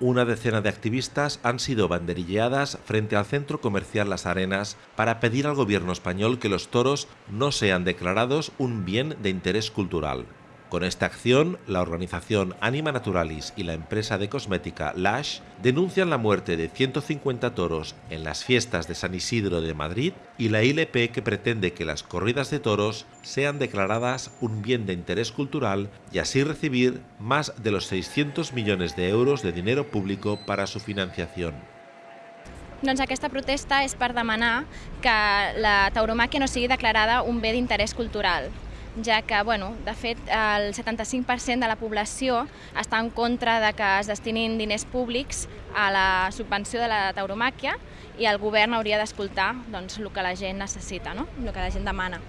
Una decena de activistas han sido banderilleadas frente al centro comercial Las Arenas para pedir al gobierno español que los toros no sean declarados un bien de interés cultural. Con esta acción, la organización Anima Naturalis y la empresa de cosmética Lash denuncian la muerte de 150 toros en las fiestas de San Isidro de Madrid y la ILP que pretende que las corridas de toros sean declaradas un bien de interés cultural y así recibir más de los 600 millones de euros de dinero público para su financiación. Doncs protesta és per demanar que la tauromàquia no sigui declarada un bé d'interès cultural, ja que, bueno, de fet, el 75% de la població està en contra de que es destinin diners públics a la subvenció de la tauromàquia i el govern hauria d'escoltar doncs, el que la gent necessita, no? el que la gent demana.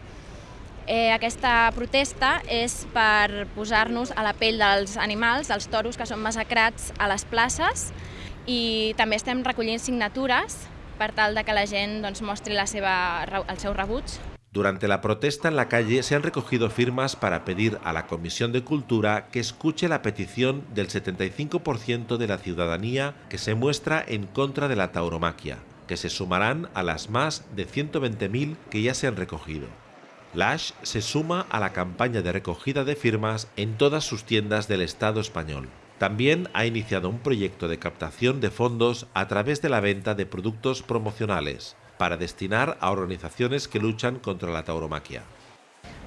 Eh, aquesta protesta és per posar-nos a la pell dels animals, dels toros que són massacrats a les places i també estem recollint signatures per tal de que la gent doncs, mostri la seva, el seu rebuig Durante la protesta en la calle se han recogido firmas para pedir a la Comisión de Cultura que escuche la petición del 75% de la ciudadanía que se muestra en contra de la tauromaquia, que se sumarán a las más de 120.000 que ya se han recogido. Lash se suma a la campaña de recogida de firmas en todas sus tiendas del Estado español. También ha iniciado un proyecto de captación de fondos a través de la venta de productos promocionales, para destinar a organizaciones que luchan contra la tauromaquia.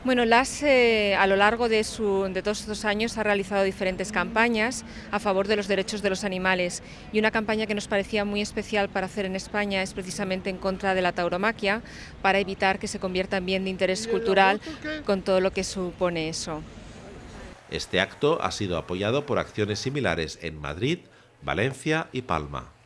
Bueno, LAS eh, a lo largo de, de, todos estos años ha realizado diferentes campañas a favor de los derechos de los animales y una campaña que nos parecía muy especial para hacer en España es precisamente en contra de la tauromaquia para evitar que se convierta en bien de interés cultural con todo lo que supone eso. Este acto ha sido apoyado por acciones similares en Madrid, Valencia y Palma.